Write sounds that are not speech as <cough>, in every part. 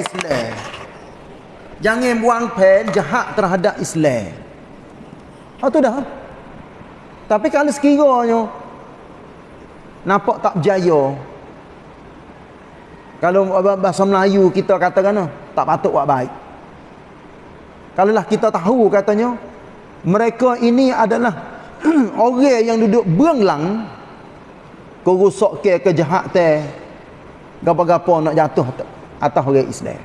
Islam. Jangan buang pen jahat terhadap Islam. Ha tu dah. Tapi kalau sekiranya nampak tak berjaya. Kalau bahasa Melayu kita katakan tak patut buat baik. Kalau lah kita tahu katanya mereka ini adalah <clears throat> orang yang duduk beranglang kerusak ke kejahatan gapa-gapa nak jatuh atas orang Islam.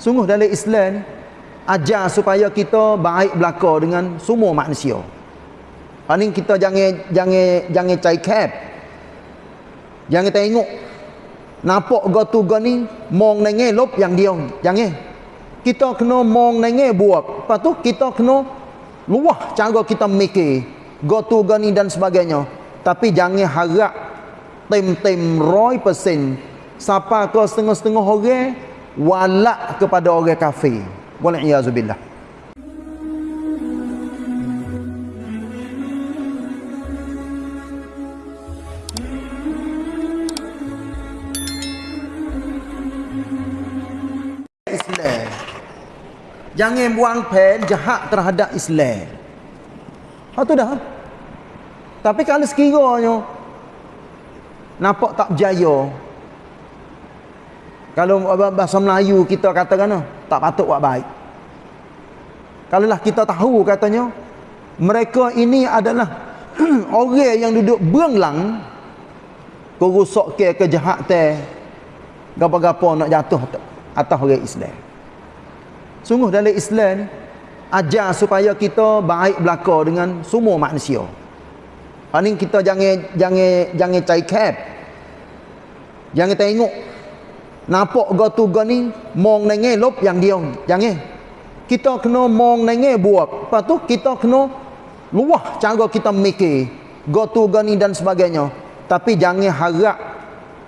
Sungguh dalam Islam ajar supaya kita baik belaka dengan semua manusia. Paling kita jangan jangan jangan cai cap. Jangan tengok nampak go tu go ni mong nenge lop yang dia. Jangan. Kita kena mong nenge buat. Lepas tu kita kena luah cara kita mikir go tu go ni dan sebagainya. Tapi jangan harap roy persen siapa ke setengah-setengah orang walak kepada orang kafir. Waliyazubillah. Jangan buang pen jahat terhadap Islam. Ha tu dah. Tapi kalau sekiranya nampak tak berjaya. Kalau bahasa Melayu kita katakan tak patut buat baik. Kalau lah kita tahu katanya mereka ini adalah <clears throat> orang yang duduk beranglang kerusak ke kejahatan gapa-gapa nak jatuh atas orang Islam. Sungguh dalam Islam ajar supaya kita baik belaka dengan semua manusia. Paling kita jangan jangan jangan cai cap. Jangan tengok nampak go tu go ni mong nenge lop yang dia. Jangan. Kita kena mong nenge buat. Lepas tu kita kena luah cara kita mikir go tu go ni dan sebagainya. Tapi jangan harap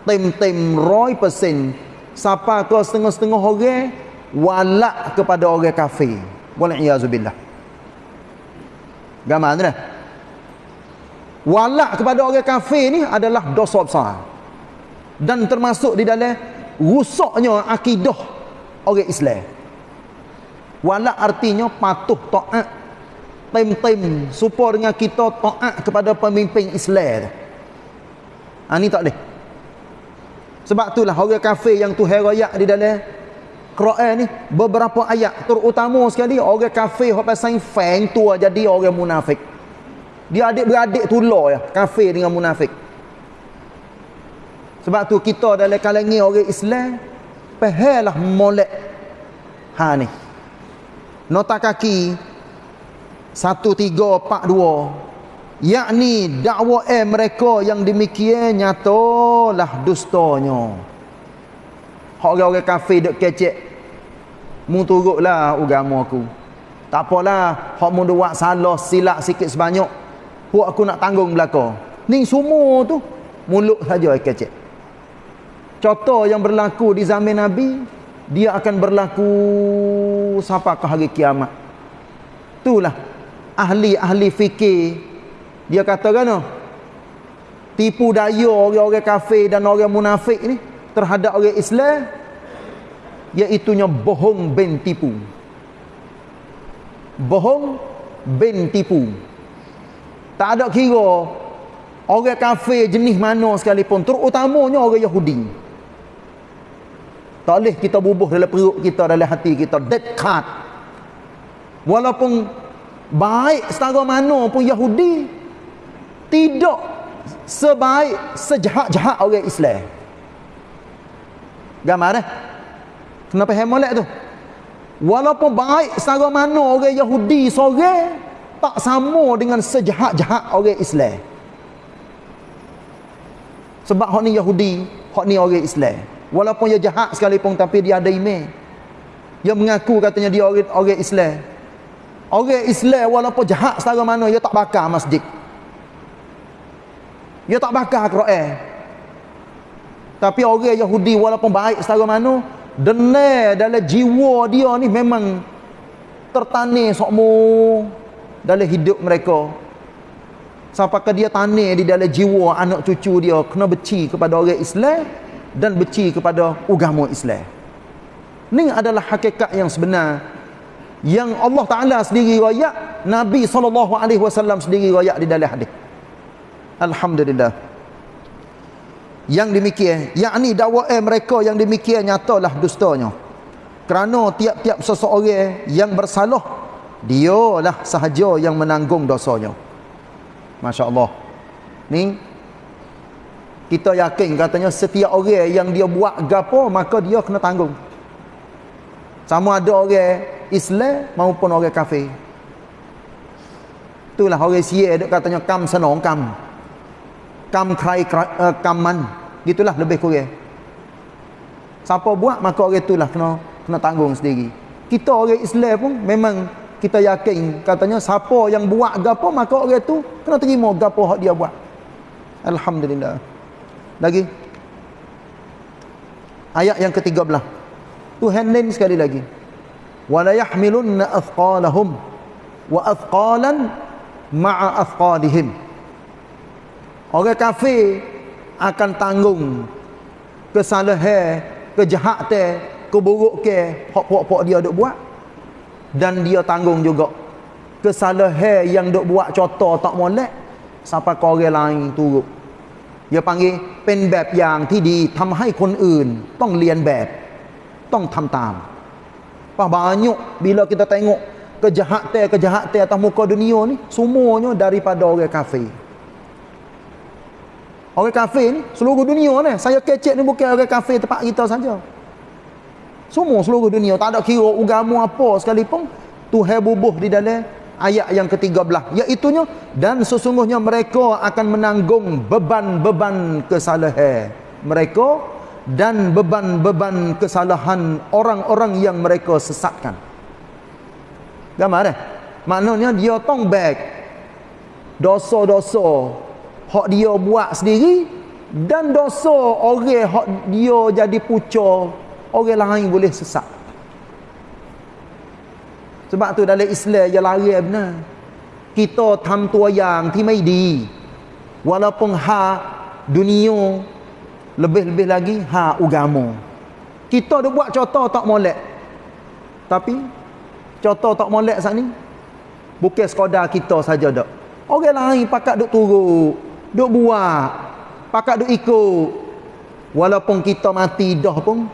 tem-tem roy persen siapa ke setengah-setengah orang walak kepada orang kafir. Waliyazubillah. Gaman dah walak kepada orang kafir ni adalah dosa besar dan termasuk di dalam rusaknya akidah orang Islam. Walak artinya patuh taat. Tem-tem supaya dengan kita taat kepada pemimpin Islam. Ha, ni tak boleh. Sebab itulah orang kafir yang Tuhan rayak di dalam Quran ni beberapa ayat terutama sekali orang kafir yang pasal feng tua jadi orang munafik. Dia adik-beradik tular ya, kafir dengan munafik. Sebab tu kita dalam kalangan orang Islam pahalah molek ha ni. Nota kaki 1342 yakni dakwa eh mereka yang demikian nyatalah dustanya. Hak orang kafir duk kecek mu turutlah agama aku. Tak apalah, hak mu buat salah silap sikit sebanyak Puak aku nak tanggung belaka. Ni semua tu mulut saja kecek. Contoh yang berlaku di zaman Nabi, dia akan berlaku sampai ke hari kiamat. Itulah ahli-ahli fikir dia kata kan tipu daya orang-orang kafir dan orang munafik ni terhadap orang Islam iaitunya bohong ben tipu. Bohong ben tipu. Tak ada kira orang kafir jenis mana sekalipun, terutamanya orang Yahudi. Tak boleh kita bubuh dalam perut kita, dalam hati kita, dead cut. Walaupun baik setara mana pun Yahudi, tidak sebaik sejahat-jahat orang Islam. Gambar eh? Kenapa hemolek tu? Walaupun baik setara mana orang Yahudi sore, tak sama dengan sejahat-jahat orang Islam. Sebab hak ni Yahudi, hak ni orang Islam. Walaupun dia jahat sekalipun tapi dia ada iman. Dia mengaku katanya dia orang, orang Islam. Orang Islam walaupun jahat setara mana dia tak bakar masjid. Dia tak bakar Quran. Tapi orang Yahudi walaupun baik setara mana, dengar dalam jiwa dia ni memang tertanam sokmo dalam hidup mereka sampai dia tanah di dalam jiwa anak cucu dia kena beci kepada orang Islam dan beci kepada agama Islam Ni adalah hakikat yang sebenar yang Allah Taala sendiri royak, Nabi sallallahu alaihi wasallam sendiri royak di dalam hadis. Alhamdulillah. Yang demikian, yakni dakwah mereka yang demikian nyatalah dustanya. Kerana tiap-tiap seseorang yang bersalah dialah sahaja yang menanggung dosanya. Masya-Allah. Ni kita yakin katanya setiap orang yang dia buat gapo maka dia kena tanggung. Sama ada orang Islam maupun orang kafir. Itulah orang Sia duk katanya kam senong kam. Kam krai uh, kam man. Gitulah lebih kurang. Siapa buat maka orang itulah kena kena tanggung sendiri. Kita orang Islam pun memang kita yakin katanya siapa yang buat gapo maka orang itu kena terima gapo hak dia buat. Alhamdulillah. Lagi. Ayat yang ke-13. Tuhan lain sekali lagi. Wala yahmilunna athqalahum wa athqalan ma'a athqalihim. Orang kafir akan tanggung kesalahan kejahatan keburukan hak-hak dia duk buat. Dan dia tanggung juga. Kesalahan yang duk buat contoh tak molek sampai orang lain turut dia panggil เป็นแบบอย่างที่ดีทำให้คนอื่นต้องเรียนแบบต้องทำตาม Apa banyak bila kita tengok kejahatan-kejahatan atas muka dunia ni semuanya daripada orang kafir. Orang kafir ni seluruh dunia ni. Saya kecek ni bukan orang kafir tempat kita saja. Semua seluruh dunia tak ada kira agama apa sekalipun Tuhan bubuh di dalam ayat yang ke-13 iaitu dan sesungguhnya mereka akan menanggung beban-beban kesalahan mereka dan beban-beban kesalahan orang-orang yang mereka sesatkan. Gambar eh? Maknanya dia tong back dosa-dosa hak dia buat sendiri dan dosa orang hak dia jadi pucuk orang lain boleh sesat. Sebab tu dalam Islam dia lari benar. Kita tam tua yang ti mai di. Walaupun ha dunia lebih-lebih lagi ha agama. Kita dah buat contoh tak molek. Tapi contoh tak molek sat ni bukan sekadar kita saja dak. Orang lain pakat duk turut, duk buat, pakat duk ikut. Walaupun kita mati dah pun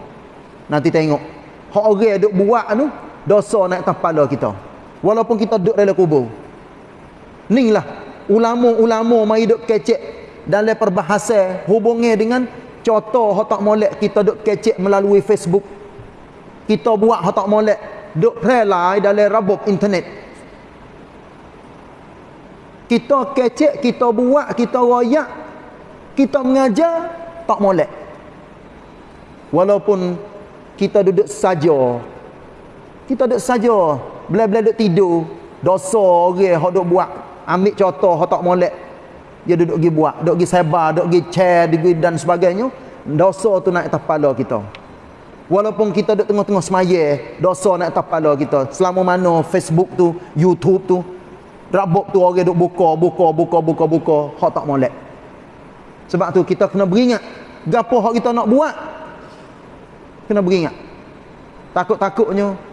nanti tengok. Hak orang duk buat tu dosa naik atas kepala kita. Walaupun kita duduk dalam kubur. Inilah ulama-ulama mai duk kecek dalam perbahasan hubungnya dengan contoh hak tak molek kita duk kecek melalui Facebook kita buat hak tak molek duk relay dalam rabuk internet kita kecek kita buat kita royak kita mengajar tak molek walaupun kita duduk saja kita duduk saja. Bila-bila duduk tidur. Dosa orang hak duk buat. Ambil contoh hak tak molek. Dia duduk pergi buat. Duduk pergi sebar duduk pergi share duduk dan sebagainya. Dosa tu naik atas kepala kita. Walaupun kita duduk tengah-tengah semaya dosa naik atas kepala kita. Selama mana Facebook tu YouTube tu rabuk tu orang duduk buka buka buka buka buka hak tak molek. Sebab tu kita kena beringat gapo hak kita nak buat? Kena beringat. Takut-takutnya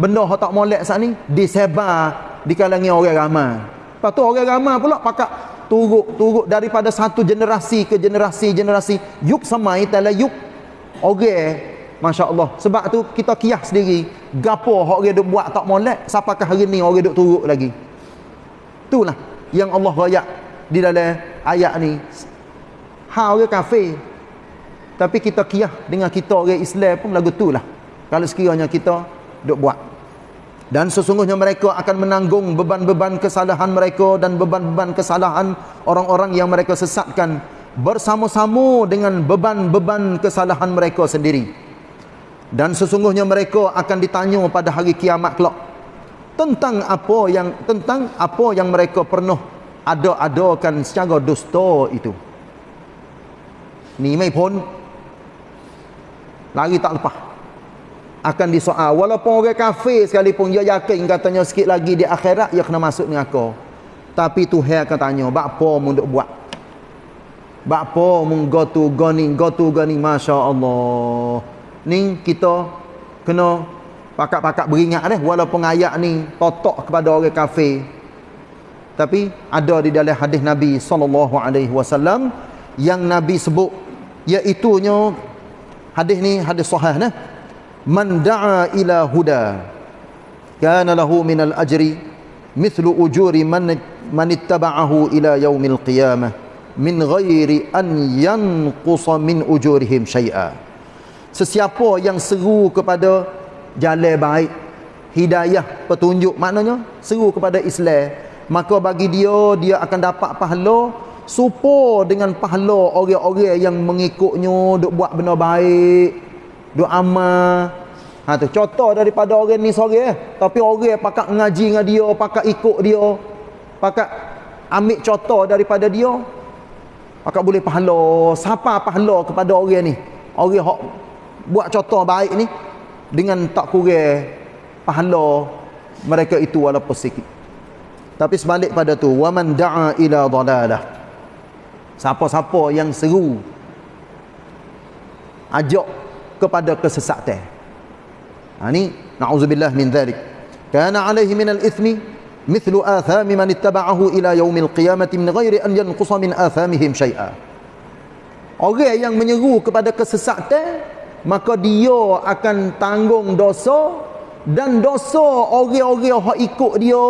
benda hak tak molek saat ni disebar di kalangan orang ramai lepas tu orang ramai pula pakak turut-turut daripada satu generasi ke generasi generasi. Yuk samai tala yuk. Orang masya-Allah. Sebab tu kita kias sendiri gapo orang duk buat tak molek siapakah hari ni orang duk turut lagi? Itulah yang Allah royak di dalam ayat ni. Ha orang kafir. Tapi kita kias dengan kita orang Islam pun lagu itulah kalau sekiranya kita duk buat dan sesungguhnya mereka akan menanggung beban-beban kesalahan mereka dan beban-beban kesalahan orang-orang yang mereka sesatkan bersama-sama dengan beban-beban kesalahan mereka sendiri. Dan sesungguhnya mereka akan ditanya pada hari kiamat kelak tentang apa yang tentang apa yang mereka pernah ada-adakan secara dusta itu. Ni mai pun lari tak lepas akan disoal. Walaupun orang kafir sekalipun dia yakin katanya sikit lagi di akhirat dia kena masuk neraka. Tapi Tuhan akan tanya apa mu duk buat? Apa mu go to goni go to goni masya-Allah. Ni kita kena pakak-pakak beringat deh walaupun ayat ni totok kepada orang kafir. Tapi ada di dalam hadis Nabi sallallahu alaihi wasallam yang Nabi sebut iaitu nya hadis ni hadis sahih nah man da'a ila huda kana lahu min al ajri mithlu ujuri man man ittaba'ahu ila yaumil qiyamah min ghairi an yanqusa min ujurihim syai'a. Sesiapa yang seru kepada jalan baik hidayah petunjuk maknanya seru kepada Islam maka bagi dia dia akan dapat pahala supo dengan pahala orang-orang yang mengikutnya duk buat benda baik duk amal ha tu contoh daripada orang ni sore eh. tapi orang pakak ngaji dengan dia pakak ikut dia pakak ambil contoh daripada dia pakak boleh pahala siapa pahala kepada orang ni. Orang hok buat contoh baik ni dengan tak kurang pahala mereka itu walaupun sikit. Tapi sebalik pada tu waman da'a ila dalalah siapa-siapa yang seru ajak kepada kesesatan. Ha ni na'udzubillah min dhalik. Kana alaihi min al-ithmi mithlu athami man ittaba'ahu ila yaumil qiyamati min ghairi an yanqusa min athamihim syai'a. Orang yang menyeru kepada kesesatan maka dia akan tanggung dosa dan dosa orang-orang yang ikut dia.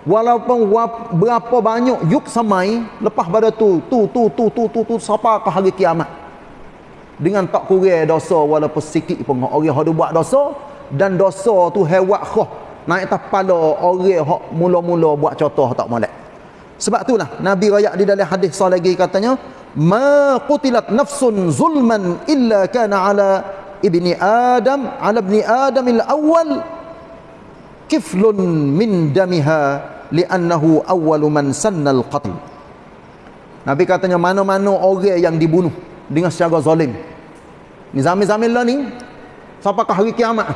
Walaupun berapa banyak yuk samai lepas pada tu tu tu tu tu tu tu siapa ke hari kiamat dengan tak kurang dosa walaupun sikit pun. Orang yang buat dosa dan dosa tu hewat khah naik atas kepala orang yang mula-mula buat contoh tak molek. Sebab itulah Nabi rakyat di dalam hadis sah lagi katanya ma qutilat nafsun zulman illa kana ala ibni adam ala ibni adam al-awwal kiflun min damiha li'annahu awwalu man sannal qatl. Nabi katanya mana-mana orang yang dibunuh dengan secara zalim ni zaman-zaman lah ni. Sampai ke hari kiamat.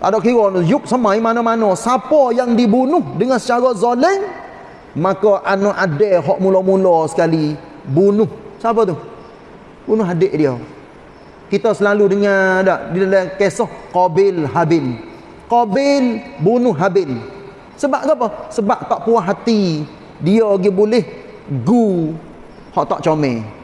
Ada kira yuk semai mana-mana. Siapa yang dibunuh dengan secara zalim maka anak ada hak mula-mula sekali bunuh. Siapa tu? Bunuh adik dia. Kita selalu dengar tak? Di dalam kisah Qabil Habil. Qabil bunuh Habil. Sebab apa? Sebab tak puas hati. Dia lagi boleh gu. Hak tak comel.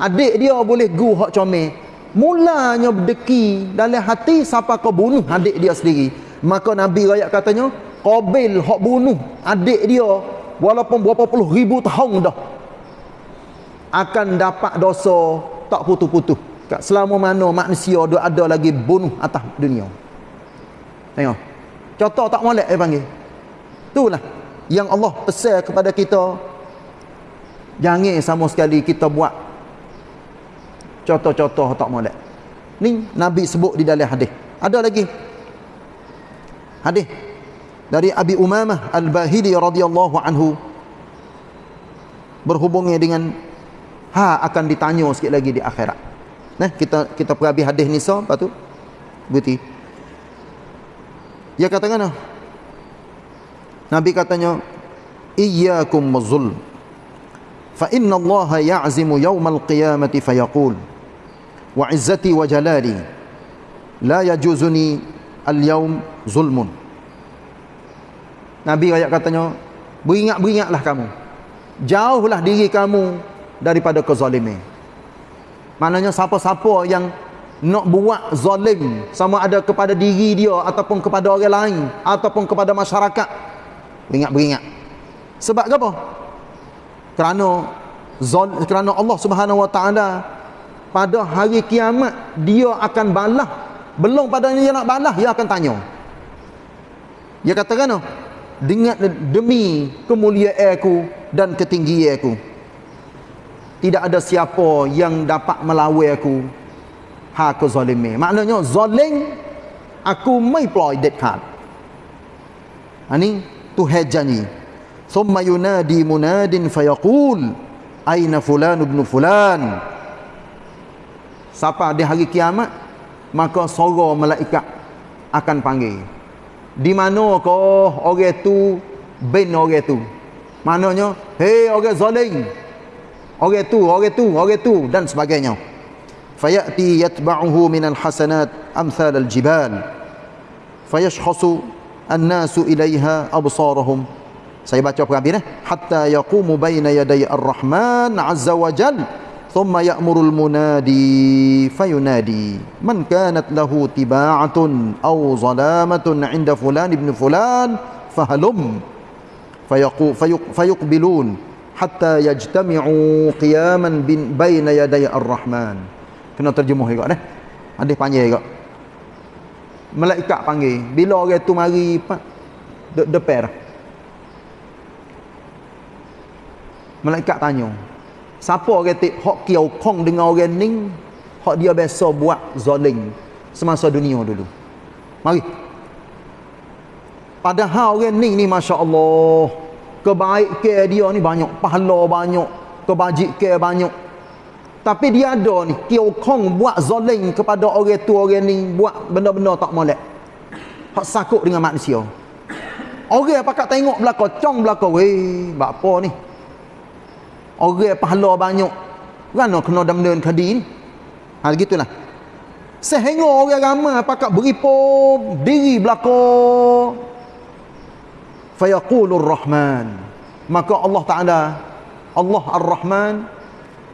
Adik dia boleh gu hak comel. Mulanya berdeki dalam hati siapa kau bunuh adik dia sendiri. Maka Nabi rakyat katanya, Qabil hak bunuh adik dia walaupun berapa puluh ribu tahun dah akan dapat dosa tak putus-putus. Selama mana manusia dia ada lagi bunuh atas dunia. Tengok. Contoh tak molek dia panggil. Itulah yang Allah pesan kepada kita. Jangan sama sekali kita buat contoh-contoh tak molek. Ni Nabi sebut di dalam hadis. Ada lagi. Hadis dari Abi Umamah Al-Bahili radhiyallahu anhu berhubungnya dengan ha akan ditanya sikit lagi di akhirat. Nah, kita kita perhabis hadis ni so, lepas tu berhenti. Dia katakan Nabi katanya iyyakum mazul fa inna Allah ya'zimu yawmal qiyamati fayaqul wa jalali. La yajuzuni al-yawm zulmun. Nabi ayat katanya beringat-beringatlah kamu. Jauhlah diri kamu daripada kezaliman maknanya siapa-siapa yang nak buat zalim sama ada kepada diri dia ataupun kepada orang lain ataupun kepada masyarakat beringat-beringat. Sebab apa? Kerana zol, kerana Allah Subhanahu wa taala pada hari kiamat dia akan balas belum pada dia nak balas dia akan tanya. Dia katakan dengan demi kemuliaan aku dan ketinggian aku. Tidak ada siapa yang dapat melawan aku. Ha ke zalimi. Maknanya zalim aku mai ploy card. Ani tu hajani thumma yunadi munadin fayaqul aina fulan ibn fulan siapa di hari kiamat maka suara malaikat akan panggil. Di mana kau orang tu? Bin orang tu. Maknanya hei orang zalim. Orang tu orang tu orang tu dan sebagainya. Fayati yatba'uhu minal hasanat amthal al-jibal fayashkhasu an-nasu ilaiha absarahum. Saya baca perhabis eh. Hatta yaqumu baina yaday ar-rahman azza wa jal thumma ya'murul munadi fayunadi man kanat lahu tiba'atun aw zalamatun 'inda fulan ibn fulan fahalum fayaqu fayuqbilun hatta yajtami'u qiyaman bin baina yaday ar-rahman kena terjemuh juga dah hadis panjang juga malaikat panggil bila orang tu mari de depan malaikat tanya siapa tu hak kiau kong dengan orang ni hak dia biasa buat zalim semasa dunia dulu. Mari. Padahal orang ni ni masya-Allah kebaikan dia ni banyak pahala banyak kebajikan banyak. Tapi dia ada ni Kiau Kong buat zoling kepada orang tu orang ni Buat benda-benda tak molek. Hak sakut dengan manusia. Orang pakat tengok belakang Cong belakang Weh apa ni orang pahala banyak. Kan, Rana kena damdun kadin Ha gitulah sehingga orang ramai pakak beripo diri belako fa yaqulur rahman. Maka Allah taala Allah ar-rahman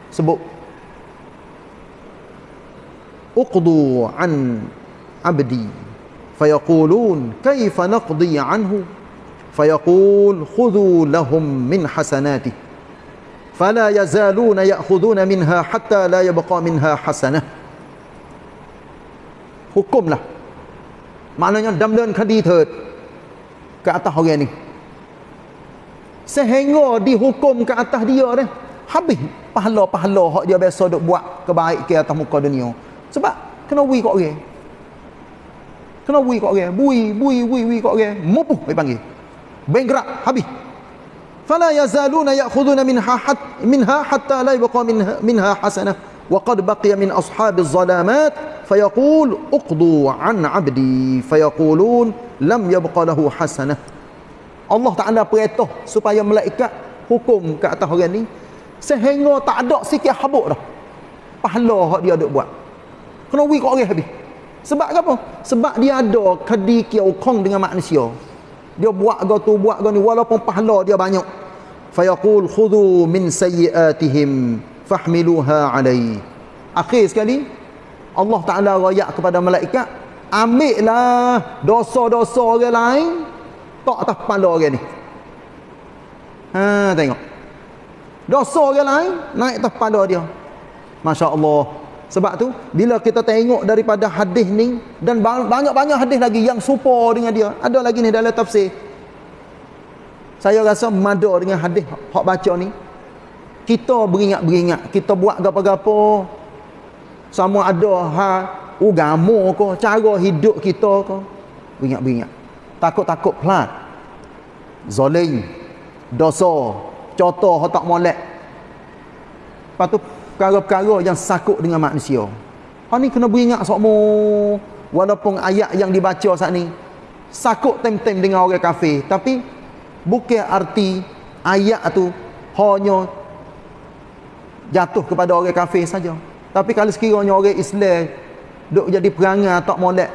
sebut uqdu an abdi. Fayaqulun kaifa naqdi anhu? Fayaqul khudhu lahum min hasanatihi fala yazaluna ya'khuduna minha hatta la yabqa minha hasanah. Hukumlah. Maknanya damdan kadi terd ke atas orang ni. Sehingga dihukum ke atas dia ni habis pahala-pahala hak dia biasa duk buat kebaikan atas muka dunia. Sebab kena wui kat orang. Kena Bui kat orang. Bui bui wui wui kat orang. Mupuh dipanggil bengkrak habis. Fala yazaluna ya'khuduna minha hatta minha hatta la yabqa minha minha hasanah wa qad baqiya min ashabiz zalamat fayaqul uqdu an 'abdi fayaqulun lam yabqa lahu hasanah. Allah Taala perintah supaya malaikat hukum ke atas orang ni sehingga tak ada sikit habuk dah. Pahala hak dia duk buat. Kena wui kat orang habis. Sebab apa? Sebab dia ada kedi kiau kong dengan manusia. Dia buat go tu buat ni walaupun pahala dia banyak. Fayaqul khudhu min sayyiatihim fahmiluha alai. Akhir sekali Allah Taala royak kepada malaikat, ambillah dosa-dosa orang lain tak atas kepala orang ni. Ha tengok. Dosa orang lain naik atas kepala dia. Masya-Allah. Sebab tu bila kita tengok daripada hadis ni dan banyak-banyak hadis lagi yang serupa dengan dia. Ada lagi ni dalam tafsir. Saya rasa mada dengan hadis hak baca ni. Kita beringat-beringat, kita buat gapo-gapo sama ada ha agama ke, cara hidup kita ke. Beringat-beringat. Takut-takut pelat. Zalim, dosa, contoh tak molek. Lepas tu perkara-perkara yang sakut dengan manusia. Ha ni kena beringat sokmo walaupun ayat yang dibaca saat ni sakut tem-tem dengan orang kafir tapi bukan arti ayat tu hanya jatuh kepada orang kafir saja. Tapi kalau sekiranya orang Islam duk jadi perangai tak molek,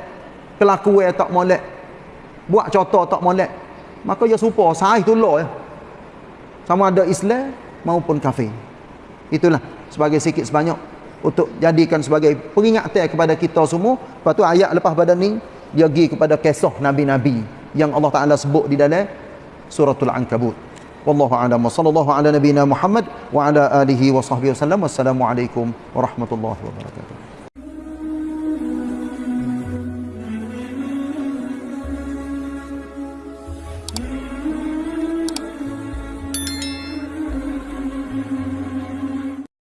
kelakuan tak molek, buat contoh tak molek, maka dia serupa sahih tu ya. Sama ada Islam maupun kafir. Itulah sebagai sikit sebanyak untuk jadikan sebagai peringatan kepada kita semua. Lepas tu ayat lepas pada ni dia pergi kepada kisah nabi-nabi yang Allah Taala sebut di dalam suratul ankabut. Wallahu a'lam sallallahu ala nabiyyina Muhammad wa ala alihi wa sahbihi wasallam. Wassalamualaikum warahmatullahi wabarakatuh.